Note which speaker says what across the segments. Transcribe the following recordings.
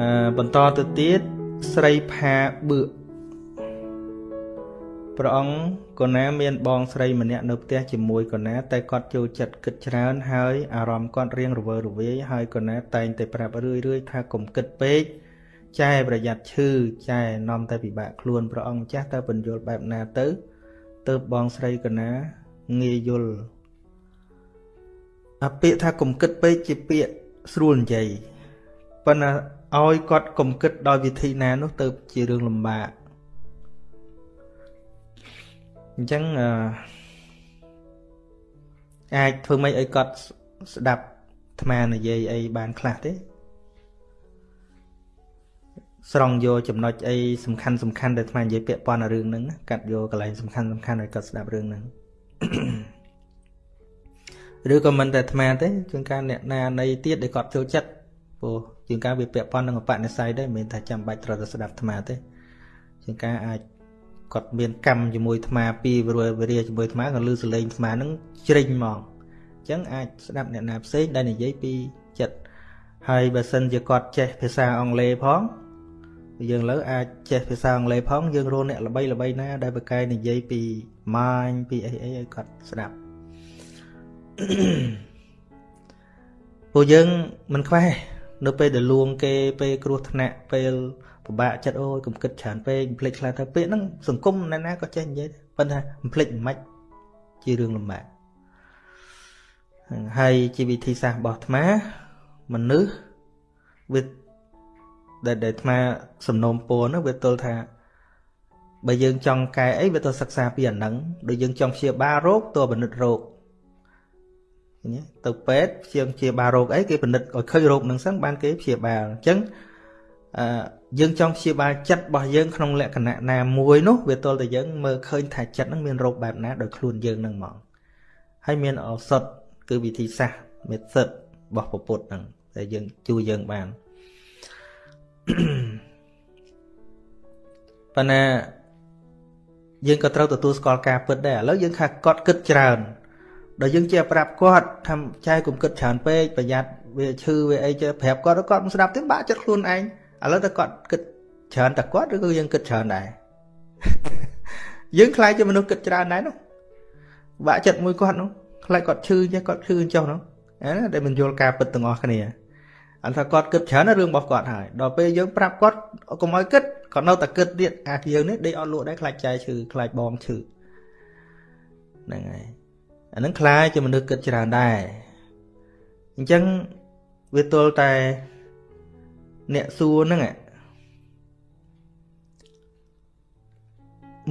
Speaker 1: អឺបន្តទៅទៀតស្រីផាបឿកព្រះអង្គកូណាមានបងស្រីម្នាក់នៅផ្ទះជាមួយកូណាតែគាត់ចូលចិត្តគិតច្រើនហើយអារម្មណ៍គាត់រៀងរវើរវាយហើយកូណាតែងតែប្រាប់រឿយរឿយថាកុំគិតពេកចែប្រយ័ត្នឈឺចែនាំតែពិបាកខ្លួនព្រះអង្គចាស់តើបញ្យល់បែបណាទៅទៅបងស្រីកណាងាយយល់អាពាក្យថាកុំគិតពេកជាពាក្យស្រួលនិយាយប៉ុន្តែ ឲ្យគាត់កុំគិតដោយវិធីណានោះទៅជារឿងលំបាកអញ្ចឹងអឺអាចធ្វើម៉េចឲ្យគាត់ស្ដាប់អាត្មានិយាយអីបានខ្លះទេស្រង់យកចំណុចអីសំខាន់សំខាន់ដែលអាត្មានិយាយពាក់ព័ន្ធនឹងរឿងហ្នឹងកាត់យកកន្លែងសំខាន់សំខាន់ឲ្យគាត់ស្ដាប់រឿងហ្នឹងឬក៏មិនតែអាត្មាទេជួនកាលអ្នកណានៃទៀតដែលគាត់ចូលចិត្ត ព្រោះជួនកាលវាពាក់ព័ន្ធនឹងបនិស័យដែរមិនមែនថាចាំបាច់ត្រូវតែស្ដាប់អាត្មាទេជួនកាលអាចគាត់មានកម្មជាមួយអាត្មាពីវេរាជាមួយអាត្មាក៏លឺសលេងអាត្មានឹងជ្រិញហ្មងអញ្ចឹងអាចស្ដាប់អ្នកណាផ្សេងដែលនិយាយពីចិត្តហើយបើសិនជាគាត់ចេះភាសាអង់គ្លេសផងយើងលើអាចចេះភាសាអង់គ្លេសផងយើងរកអ្នកល្បីល្បីណា ដែលបកកែនិយាយពីម៉ាញពីអីអីឲ្យគាត់ស្ដាប់ពួកយើងមិនខ្វះ នៅពេលដែលលួងគេពេលគ្រោះថ្នាក់ពេលពិបាកចិត្តអូយកុំគិតច្រើនពេកភ្លេចខ្លះទៅពេលហ្នឹងសង្គមណាណាក៏ចេះនិយាយប៉ុន្តែមិនភ្លេចមិនម៉េចជារឿងលំបាកហើយជាវិធីសាស្ត្ររបស់អាត្មាមនុស្សវាដែលដែលអាត្មាសំណូមពរនោះវាទល់ថាបើយើងចង់កែអីវាទៅសិក្សាពីអាហ្នឹងដូចយើងចង់ព្យាបាលរោគតើពិនិត្យរោគ ទៅពេទ្យព្យាព្យាបាលរោគអីគេពិនិត្យឲ្យឃើញរោគហ្នឹងសិនបានគេព្យាបាលអញ្ចឹងអឺយើងចង់ព្យាបាលចិត្តរបស់យើងក្នុងលក្ខណៈណាមួយនោះវាទល់តែយើងមើលឃើញថាចិត្តហ្នឹងមានរោគបែបណាដោយខ្លួនយើងហ្នឹងហ្មងហើយមានឱសថគឺវិធីសាស្ត្រមេសិតរបស់ពពុទ្ធហ្នឹងដែលយើងជួយយើងបានប៉ុន្តែយើងក៏ត្រូវទទួលស្គាល់ការពិតដែរឥឡូវយើងថាគាត់គិតច្រើន ដល់យើងជាប្រាប់គាត់ថាចែកុំគិតច្រើនពេកប្រយ័ត្នវាឈឺវាអីចេះប្រាប់គាត់គាត់មិនស្ដាប់ទេបាក់ចិត្តខ្លួនឯងឥឡូវតែគាត់គិតច្រើនតែគាត់ឬក៏យើងគិតច្រើនដែរយើងខ្លាចជាមនុស្សគិតច្រើនដែរនោះបាក់ចិត្តមួយគាត់នោះខ្លាចគាត់ឈឺចេះគាត់ឈឺចុះនោះអាដែលមិនយល់ការពិតទាំងអស់គ្នាអត់ថាគាត់គិតច្រើនរឿងរបស់គាត់ហើយដល់ពេលយើងប្រាប់គាត់កុំឲ្យគិតគាត់នៅតែគិតទៀតអាយើងនេះដេកអត់លក់ដែរខ្លាចចែឈឺខ្លាចបងឈឺហ្នឹងហើយ អានឹងខ្លាចជាមនុស្សគិតច្រើនដែរអញ្ចឹងវាទល់តែអ្នកសួរហ្នឹង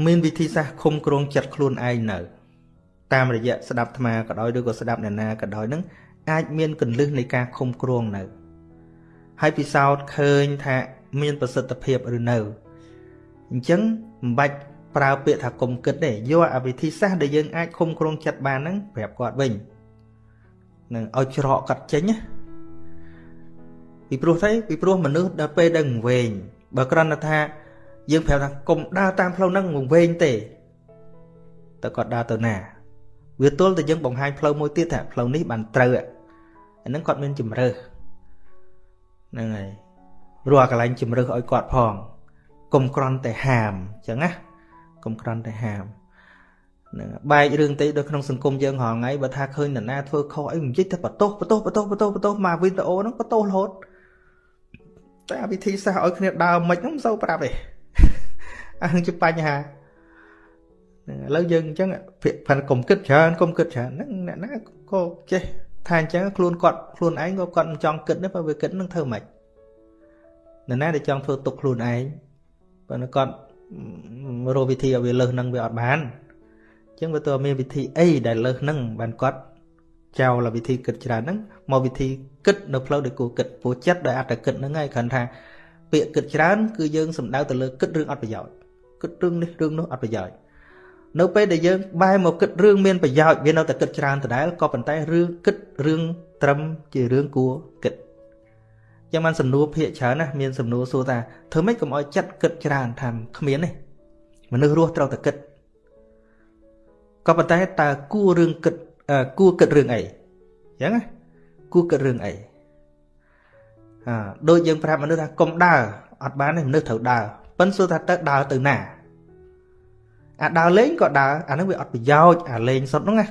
Speaker 1: មានវិធីសាស្ត្រឃុំគ្រងចិត្តខ្លួនឯងនៅ តាមរយៈស្ដាប់អាត្មាក៏ដោយឬក៏ស្ដាប់អ្នកណាក៏ដោយនឹងអាចមានកលឹះនៃការឃុំគ្រងនៅហើយពិសោធន៍ឃើញថាមានប្រសិទ្ធភាពឬនៅអញ្ចឹងមិនបាច់ ប្រើពាក្យថាគុំគិតទេយកអាវិធីសាស្ត្រដែលយើងអាចឃុំគ្រងចិត្តបានហ្នឹងប្រាប់គាត់វិញនឹងឲ្យច្រកកាត់ចេញណាពីព្រោះទេពីព្រោះមនុស្សដល់ពេលដឹងវែងបើគ្រាន់តែថាយើងប្រាប់ថាគុំដើរតាមផ្លូវហ្នឹងវែងទេតើគាត់ដើរទៅណាវាទល់តែយើងបង្ហាញផ្លូវមួយទៀតថាផ្លូវនេះបានត្រូវអាហ្នឹងគាត់មានជំរើសហ្នឹងហើយព្រោះអាកន្លែងជំរឹះឲ្យគាត់ផងកុំក្រន់តែហាមអញ្ចឹងណា កុំក្រន់តែហាមហ្នឹងបែករឿងតិចនៅក្នុងសង្គមយើងរហងៃបើថាឃើញនរណាធ្វើខុសអីមិនជិះតែបតោសបតោសបតោសបតោសបតោសមកវីដេអូហ្នឹងបតោសរហូតតែវិធីសាស្ត្រឲ្យគ្នាដើរមិនហ្នឹងមិនសូវប្រាប់ទេអានឹងជាបញ្ហាឥឡូវយើងអញ្ចឹងភាគផានកុំគិតច្រើនកុំគិតច្រើនហ្នឹងអ្នកណាក៏ចេះថាអញ្ចឹងខ្លួនគាត់ខ្លួនឯងក៏គាត់មិនចង់គិតដែរបើវាគិតនឹងធ្វើម៉េចនរណាដែលចង់ធ្វើទុកខ្លួនឯងបើគាត់ រកវិធីឲ្យវាលើសនឹងវាអត់បានអញ្ចឹងវាទៅមានវិធីអីដែលលើសនឹងបានគាត់ចោលវិធីគិតច្រើនហ្នឹងមកវិធីគិតនៅផ្លូវដែលគួរគិតព្រោះចិត្តដែលអត់តែគិតហ្នឹងហើយគ្រាន់ថាពាក្យគិតច្រើនគឺយើងសំដៅទៅលើគិតរឿងអត់ប្រយោជន៍គិតរឿងនេះរឿងនោះអត់ប្រយោជន៍នៅពេលដែលយើងបែរមកគិតរឿងមានប្រយោជន៍វានៅតែគិតច្រើនដដែលក៏ប៉ុន្តែរឿងគិតរឿងត្រឹមជារឿងគួរគិត ចឹងបានសំណួរភាកច្រើនណាមានសំណួរសួរថាធ្វើម៉េចកុំឲ្យចិត្តគិតច្រើនថាគ្មានទេមនុស្សរស់ត្រូវតែគិតក៏ប៉ុន្តែតើគួររឿងគិតគួរគិតរឿងអីចឹងណាគួរគិតរឿងអីអាដូចយើងប្រាប់មនុស្សថាកុំដើរអត់បានទេមនុស្សត្រូវដើរប៉ិនសួរថាទៅដើរទៅណាអាដើរលេងក៏ដើរអានឹងវាអត់ប្រយោជន៍អាលេងសុទ្ធហ្នឹងណា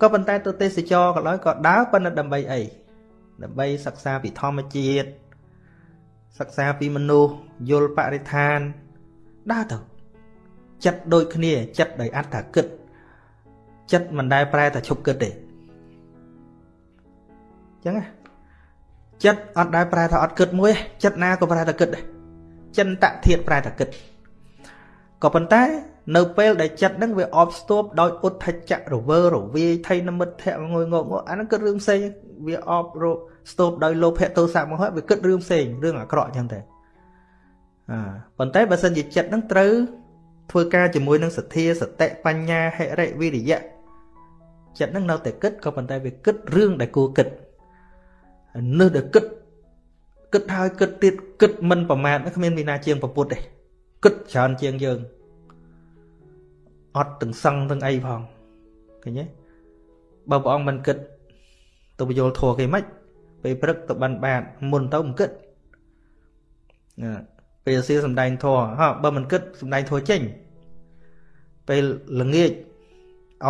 Speaker 1: ក៏ប៉ុន្តែទៅទេសចរក៏ដោយក៏ដើរប៉ុន្តែដើម្បីអី ដើម្បីសិក្សាពីធម្មជាតិសិក្សាពីមនុស្សយល់បរិស្ថានដើរទៅចិត្តដូចគ្នាចិត្តដោយអត្តគិតចិត្តមិនដែលប្រែតែឈប់គិតទេអញ្ចឹងណាចិត្តអត់ដែលប្រែថាអត់គិតមួយចិត្តណាក៏ប្រែថាគិតដែរចិនតធាតប្រែថាគិតក៏ប៉ុន្តែ នៅពេលដែលចិត្តហ្នឹងវាអបស្ទប់ដោយឧទ្ធចៈរវើរវាយថៃនមិត្តៈងុយងកអាហ្នឹងគិតរឿងផ្សេងវាអបរស្ទប់ដោយលោភៈទោសៈមកហើយវាគិតរឿងផ្សេងរឿងអាក្រក់អញ្ចឹងតែអឺប៉ុន្តែបើសិនជាចិត្តហ្នឹងត្រូវធ្វើការជាមួយនឹងសទ្ធាសតិបញ្ញាហិរិវិរិយៈចិត្តហ្នឹងនៅតែគិតក៏ប៉ុន្តែវាគិតរឿងដែលគួរគិតនឹកដែលគិតគិតហើយគិតទៀតគិតមិនប្រមាទគ្មានវិណាជាងប្រពុតទេគិតច្រើនជាងយើង អត់ទាំងសឹងទាំងអីផងឃើញទេបើព្រះអង្គមិនគិតទៅបញ្យល់ធัวគេមិនពេលព្រឹកទៅបានបាទមុនទៅមិនគិតពេលសៀសំដែងធัวហ่าបើមិនគិតសំដែងធัวចេញពេលល្ងាចឲ្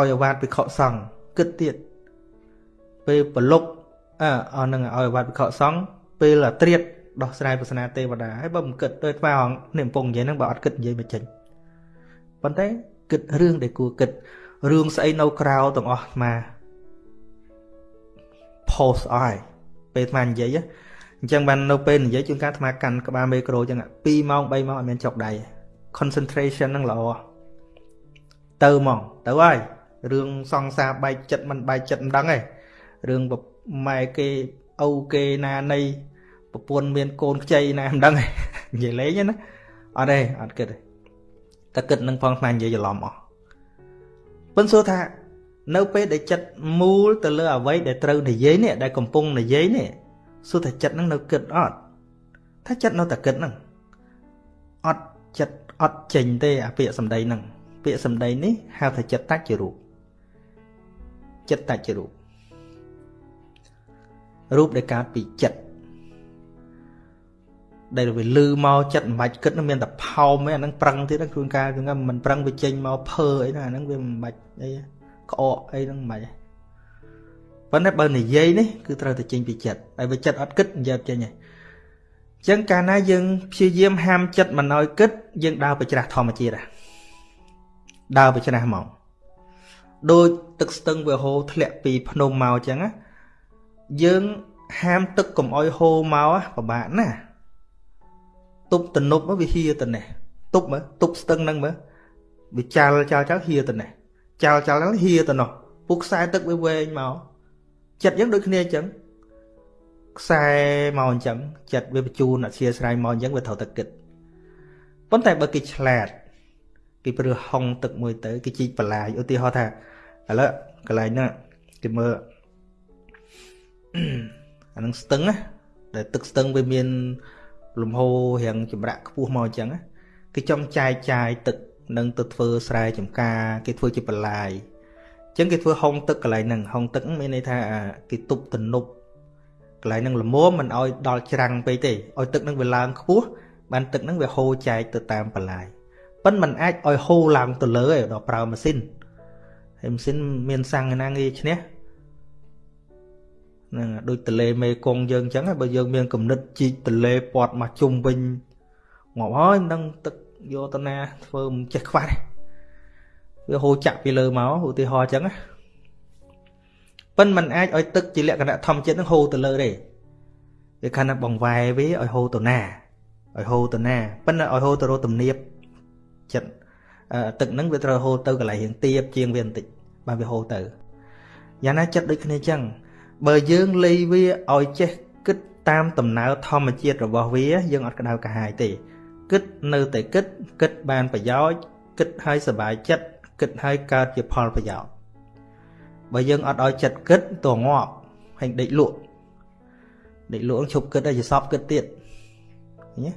Speaker 1: យអាវាតពិខុសង្ឃគិតទៀតពេលប្រលប់អើអស់នឹងឲ្យអាវាតពិខុសង្ឃពេលអាត្រៀតដោះស្រាយសាសនាទេវតាហើយបើមិនគិតទៅថ្មអង្គនេះកំពុងនិយាយហ្នឹងបើអត់គិតនិយាយមិនចេញប៉ុន្តែ គិតរឿងដែលគួរគិតរឿងស្អីនៅក្រៅទាំងអស់អា post អស់ហើយពេលអានិយាយអញ្ចឹងបាននៅពេលនិយាយជួនកាលអាកាន់ក្បាលមេក្រូអញ្ចឹង2ម៉ោង3ម៉ោងអត់មានចុកដៃ concentration ហ្នឹងល្អទៅហ្មងទៅហើយរឿងសង្សារបែកចិត្តមិនបែកចិត្តមិនដឹងទេរឿងម៉ែគេឪគេណានៃប្រពន្ធមានកូនខ្ចីណាមិនដឹងទេនិយាយលេងណាអត់ទេអត់គិតទេ តែគិតនឹងផងស្មាននិយាយច្រឡំអស់ប៉ុន្តែសួរថា នៅពេលដែលចិត្តមូលទៅលើអ្វីដែលត្រូវនិយាយនេះដែលកំពុងនិយាយនេះសួរថាចិត្តនឹងនៅគិតអត់ថាចិត្តនៅតែគិតហ្នឹងអត់ចិត្តអត់ចេញទេអាពាក្យសម្ដីហ្នឹងពាក្យសម្ដីនេះហៅថាចិត្តតច្ចរូបចិត្តតច្ចរូបរូបដែលកើតពីចិត្ត ដែលវាលឺមកចិត្តមិនបាច់គិតមានតែផោមឯអាហ្នឹងប្រឹងទៀតជួនកាលគឺមិនប្រឹងវាចេញមកភើអីហ្នឹងអាហ្នឹងវាមិនបាច់អីក្អកអីហ្នឹងមិនបាច់ប៉ុន្តែបើនិយាយនេះគឺត្រូវតែចេញពីចិត្តហើយបើចិត្តអត់គិតនិយាយចេញទេអញ្ចឹងកាលណាយើងព្យាយាមហាមចិត្តមិនឲ្យគិតយើងដើរទៅច្រាស់ធម្មជាតិដើរទៅច្រាស់មកដូចទឹកស្ទឹងវាហូរធ្លាក់ពីភ្នំមកអញ្ចឹងណាយើងហាមទឹកកុំអោយហូរមកពិបាកណាស់ ទប់ទំនប់វាហៀទៅនេះទប់មើលទប់ស្ទឹងហ្នឹងមើលវាចាល់ចាល់ចាល់ហៀទៅនេះចាល់ចាល់ហ្នឹងហៀទៅនោះពុកខ្សែទឹកវាវែងមកចិត្តយើងដូចគ្នាអញ្ចឹងខ្សែមកអញ្ចឹងចិត្តវាបញ្ជូនអធិស្ស្រ័យមកអញ្ចឹងវាត្រូវតែគិតប៉ុន្តែបើគេឆ្លាតគេព្រឺហុងទឹកមួយទៅគេជីកបន្លាយឧទាហរណ៍ថាឥឡូវកន្លែងហ្នឹងគេមើលអានឹងស្ទឹងណាដែលទឹកស្ទឹងវាមាន លំហូររៀងចម្រាក់ខ្ពស់មកអញ្ចឹងគេចង់ចែកចាយទឹកនឹងទៅធ្វើស្រែចម្ការ គេធ្វើជាបន្លាយអញ្ចឹងគេធ្វើហុងទឹកកន្លែងហ្នឹងហុងទឹកមានន័យថាគេទប់ទំនប់កន្លែងហ្នឹងល្មមមិនឲ្យដល់ច្រាំងពេកទេឲ្យទឹកហ្នឹងវាឡើងខ្ពស់បានទឹកហ្នឹងវាហូរចែកទៅតាមបន្លាយប៉ិនมันអាចឲ្យហូរឡើងទៅលើឯដល់ប្រើម៉ាស៊ីនហើយម៉ាស៊ីនមានសាំងណាងាយឈ្នះ ហ្នឹងដូចទលេមេគង្គយើងអញ្ចឹងបើយើងមានគំនិតជីកទលេពាត់មកជុំវិញងាប់ហើយមិនដឹងទឹកយកទៅណាធ្វើមិនចេះខ្វះវាហូរចាក់ពីលើមកឧទាហរណ៍អញ្ចឹងណាប៉ិនมันអាចឲ្យទឹកជាលក្ខណៈធម្មជាតិនឹងហូរទៅលើទេវាខណៈបងវ៉ែវាឲ្យហូរទៅណាឲ្យហូរទៅណាប៉ិនឲ្យហូរទៅរកទំនាបចិត្តទឹកហ្នឹងវាត្រូវហូរទៅកន្លែងរៀងទៀបជាងវាបន្តិចបានវាហូរទៅយ៉ាងណាចិត្តដូចគ្នាអញ្ចឹង បើយើងលៃវាឲ្យចេះគិតតាមដំណើរធម្មជាតិរបស់វា យើងអត់ក្តៅកាហាយទេគិតនៅតែគិតគិតបានប្រយោជន៍គិតឲ្យសុបាយចិត្តគិតឲ្យកើតជាផលប្រយោជន៍បើយើងអត់ឲ្យចិត្តគិតតងាប់ហើយដេកលក់ដេកលក់ឈប់គិតឲ្យជាសពគិតទៀតញ៉េ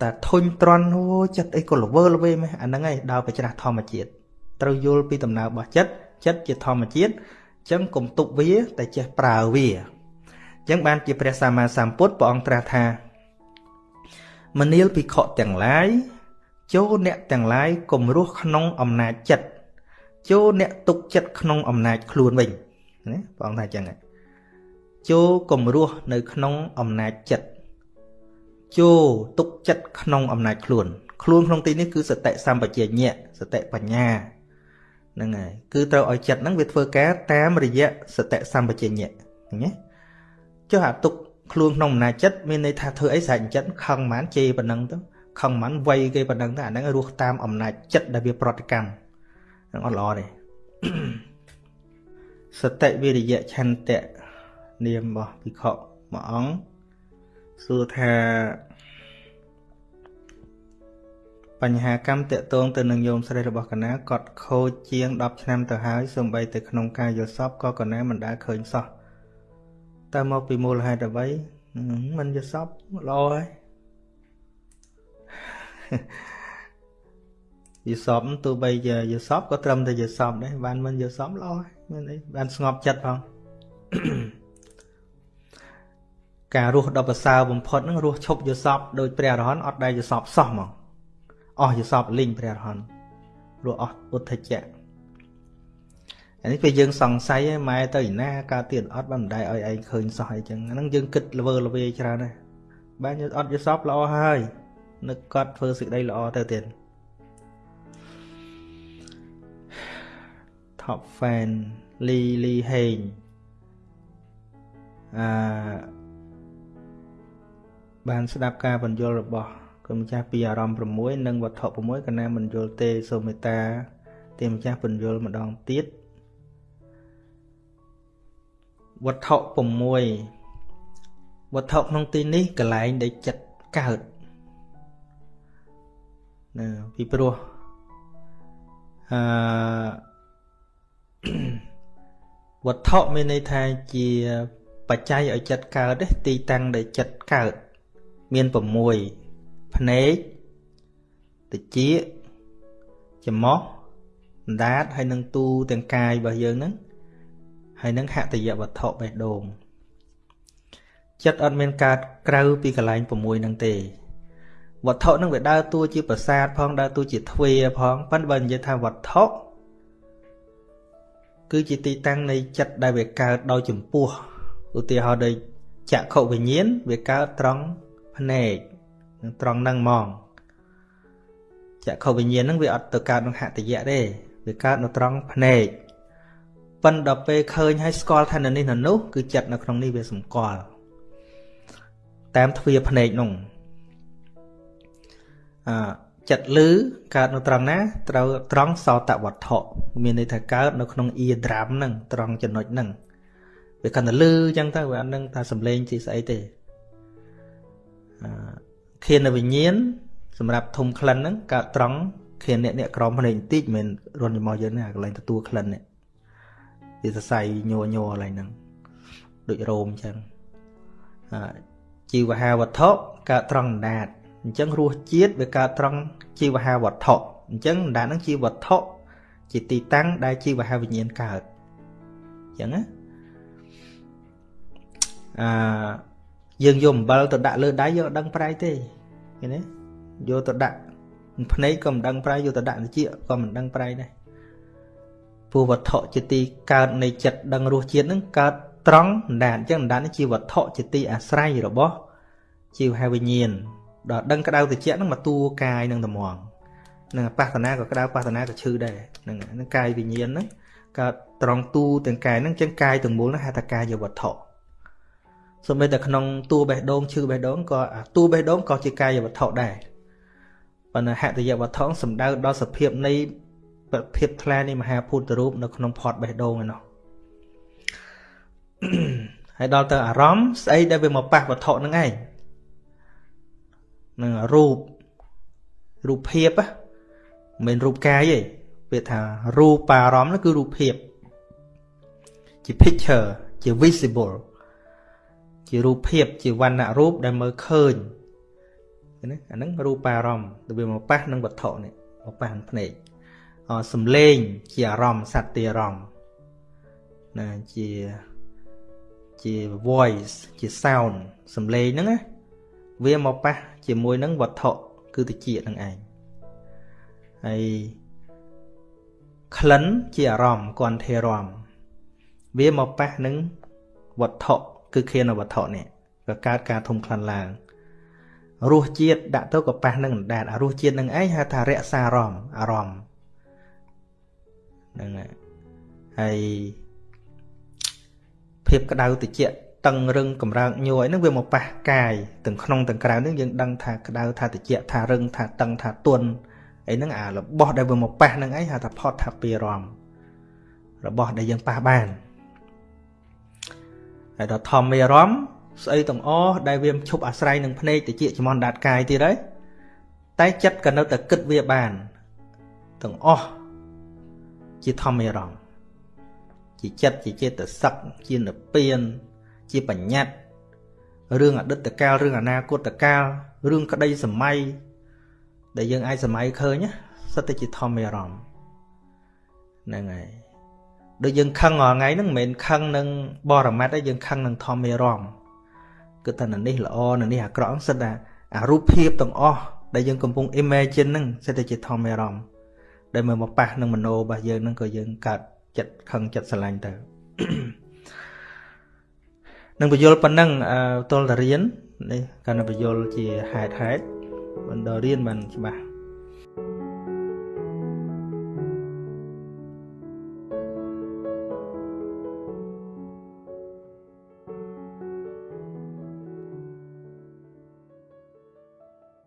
Speaker 1: តែធុញត្រន់ហូចិត្តអីក៏ល្វើល្វេមែនអាហ្នឹងឯងដើរប្រច្រាស់ធម្មជាតិត្រូវយល់ពីដំណើររបស់ចិត្តចិត្តជាធម្មជាតិ ចឹងកុំទប់វាតែចេះប្រើវាចឹងបានជាព្រះសម្មាសម្ពុទ្ធព្រះអង្គត្រាស់ថាមនាលភិក្ខុទាំងឡាយចូលអ្នកទាំងឡាយកុំរស់ក្នុងអំណាចចិត្តចូលអ្នកទុកចិត្តក្នុងអំណាចខ្លួនវិញណាព្រះអង្គថាចឹងចូលកុំរស់នៅក្នុងអំណាចចិត្តចូលទុកចិត្តក្នុងអំណាចខ្លួន ខ្លួនក្នុងទីនេះគឺសតិសម្បជញ្ញៈសតិបញ្ញា ហ្នឹងហើយគឺត្រូវឲ្យចិត្តហ្នឹងវាធ្វើការតាមរយៈសតិសម្បជញ្ញៈណាចុះអាទុកខ្លួនក្នុងអំណាចចិត្តមានន័យថាធ្វើអីស្រេចចិត្តខឹងមិនជេរប៉ុណ្ណឹងទៅខឹងមិនវ័យគេប៉ុណ្ណឹងទៅអាហ្នឹងរស់តាមអំណាចចិត្តដែលវាប្រតិកម្មហ្នឹងអត់ល្អទេសតិវិរិយៈឆន្ទៈនាមរបស់ភិក្ខុមួយអង្គសួរថា បញ្ហាកម្មតកតងទៅនឹងញោមស្រីរបស់កណាគាត់ខូចជាង10ឆ្នាំទៅហើយសូម្បីតែក្នុងការយល់សពក៏កណាមិនដែលឃើញសោះតើមកពីមូលហេតុអ្វីមិនយល់សពល្អហើយយល់សពទោះបីជាយល់សពក៏ត្រឹមតែយល់សពដែរបានមិនយល់សពល្អហើយមានអីបានស្ងប់ចិត្តផងការរស់ដ៏ប្រសើរបំផុតហ្នឹងរស់ឈប់យល់សពដោយព្រះអរហន្តអត់ដែលយល់សពសោះហ្មង អស់យល់សពលីងព្រះអរហន្តរស់អស់ពុទ្ធជៈអានេះពេលយើងសង្ស័យឯម៉ែទៅឯណាកើតទៀតអត់បានម្ដាយឲ្យឯងឃើញសោះអីចឹងហ្នឹងយើងគិតល្វើល្វាច្រើនណាស់បានអត់យល់សពល្អហើយនឹកកត់ធ្វើសេចក្តីល្អទៅទៀត top fan លីលីហេងអឺបានស្ដាប់ការបញ្យល់របស់ គុណម្ចាស់ពីអារម្មណ៍6និងវត្ថុ6កណាមិនយល់ទេសូមមេត្តាទេម្ចាស់បញ្យល់ម្ដងទៀតវត្ថុ6វត្ថុក្នុងទីនេះកន្លែងដែលចិត្តកើតណាពីព្រោះអឺវត្ថុមានន័យថាជាបច្ច័យឲ្យចិត្តកើតទេទីតាំងដែលចិត្តកើតមាន6 ភ្នែកតិចច្មោះអណ្ដាតហើយនឹងទូទាំងកាយរបស់យើងហ្នឹងហើយនឹងហតយវត្ថុបេះដូងចិត្តអត់មានកើតក្រៅពីកន្លែង6ហ្នឹងទេវត្ថុហ្នឹងវាដើរតួជាប្រាសាទផងដើរតួជាទ្វារផងប៉ុន្តែបើនិយាយថាវត្ថុគឺជាទីតាំងនៃចិត្តដែលវាកើតដោយចម្ពោះឧទាហរណ៍ដូចចក្ខុវិញ្ញាណវាកើតត្រង់ភ្នែក ត្រង់ហ្នឹងហ្មងចក្ខុវិញ្ញាណហ្នឹងវាអត់ទៅកើតក្នុងហតយៈទេវាកើតនៅត្រង់ភ្នែកប៉ុន្តែដល់ពេលឃើញហើយស្គាល់ថានៅនេះនៅនោះគឺចិត្តនៅក្នុងនេះវាសម្គាល់តាមទ្វារភ្នែកនោះអឺចិត្តលឺកើតនៅត្រង់ណាត្រូវត្រង់សោតវត្ថុមានន័យថាកើតនៅក្នុងអ៊ីដ្រាមហ្នឹងត្រង់ចំណុចហ្នឹងវាកាន់តែលឺអញ្ចឹងទៅវាអត់នឹងថាសំឡេងជាស្អីទេអឺ ខៀនវិញ្ញាណសម្រាប់ធុំក្លិនហ្នឹងកើតត្រង់ខៀនអ្នកអ្នកក្រមភ្នែកបន្តិចមិនរុនរបស់យើងណាកន្លែងទទួលក្លិននេះវាសរសៃញ័រញ័រកន្លែងហ្នឹងដូចរោមអញ្ចឹងអឺជីវហាវត្ថុកើតត្រង់ដាតអញ្ចឹងរសជាតិវាកើតត្រង់ជីវហាវត្ថុអញ្ចឹងដាតហ្នឹងជាវត្ថុជាទីតាំងដែលជីវហាវិញ្ញាណកើតអញ្ចឹងណាអឺ យើងយកអំបិលទៅដាក់លើដៃយកដឹងប្រៃទេឃើញទេយកទៅដាក់ភ្នែកក៏មិនដឹងប្រៃយកទៅដាក់ត្រចៀកក៏មិនដឹងប្រៃដែរព្រោះវត្ថុជាទីកើតនៃចិត្តដឹងរសជាតិហ្នឹងកើតត្រង់អណ្ដាតអញ្ចឹងអណ្ដាតនេះជាវត្ថុជាទីអាស្រ័យរបស់ជីវហាវិញ្ញាណដល់ដឹងក្តៅត្រជាក់ហ្នឹងមកតួកាយនឹងត្មងនឹងបាសនាក៏ក្តៅបាសនាក៏ឈឺដែរហ្នឹងហ្នឹងកាយវិញ្ញាណហ្នឹងកើតត្រង់តួទាំងកាយហ្នឹងចឹងកាយទាំងមូលហ្នឹងហៅថាកាយវត្ថុ សូម្បីតែក្នុងតួបេះដូងឈឺបេះដូងក៏តួបេះដូងក៏ជាកាយវត្ថុដែរប៉ុន្តែហតយវត្ថុសំដៅដល់សភាពនៃភាពថ្លានៃមហាភូតរូបនៅក្នុងផតបេះដូងឯនោះហើយដល់ទៅអារម្មណ៍ស្អីដែលវាមកប៉ះវត្ថុហ្នឹងឯងនឹងរូបរូបភាពមិនមែនរូបកាយទេវាថារូបអារម្មណ៍នោះគឺរូបភាពជា picture ជា visible ជារូបភាពជាវណ្ណរូបដែលមើលឃើញណាអាហ្នឹងរូបអារម្មណ៍ទៅវាមកប៉ះនឹងវត្ថុនេះមកប៉ះនឹងភ្នែកសំឡេងជាអារម្មណ៍សត្វទីអារម្មណ៍ណាជាជា voice ជា sound សំឡេងហ្នឹងណាវាមកប៉ះជាមួយនឹងវត្ថុគឺតិចនឹងឯងហើយក្លិនជាអារម្មណ៍គន្ធេរម្មណ៍វាមកប៉ះនឹងវត្ថុ គឺខៀនវត្ថុនេះក៏កើតការធំក្លិនឡើងរសជាតិដាក់ទៅក៏ប៉ះនឹងអណ្ដាតអារសជាតិនឹងឯងហៅថារក្សាអារម្មណ៍អារម្មណ៍ហ្នឹងហើយភាពក្តៅតិចតឹងរឹងកម្រើកញ័រហ្នឹងវាមកប៉ះកាយទាំងក្នុងទាំងក្រៅហ្នឹងយើងដឹងថាក្តៅថាតិចថារឹងថាតឹងថាទន់អីហ្នឹងអារបស់ដែលវាមកប៉ះហ្នឹងឯងហៅថាផតថាពីរមរបស់ដែលយើងប៉ះបាន ហើយដល់ធម្មមេរមស្អីទាំងអស់ដែលវាឈប់អាស្រ័យនឹងភ្នែកតិចចំនដាតកាយទៀតហើយតែចិត្តក៏នៅតែគិតវាបានទាំងអស់ជាធម្មមេរមជាចិត្តជាចេតសិកជានិព្វានជាបញ្ញត្តិរឿងអតីតកាលរឿងអនាគតកាលរឿងក្តីសម័យដែលយើងអាចសម័យឃើញសិតតែជាធម្មអារម្មណ៍ហ្នឹងហើយ ដូចយើងខឹងរាល់ថ្ងៃហ្នឹងមិនមែនខឹងនឹងបរមត្តទេយើងខឹងនឹងធម្មអារម្មណ៍គឺថានៅនេះល្អនៅនេះអាក្រក់សិតតែអារូបភាពទាំងអស់ដែលយើងកំពុង imagine ហ្នឹងសិតតែជាធម្មអារម្មណ៍ដែលមកមកប៉ះនឹងមโนរបស់យើងហ្នឹងក៏យើងកើតចិត្តខឹងចិត្តស្រឡាញ់ទៅនឹងបញ្យលប៉ុណ្ណឹងទល់តែរៀននេះកាន់តែបញ្យលជាហេតុហេតុបន្តរៀនបានច្បាស់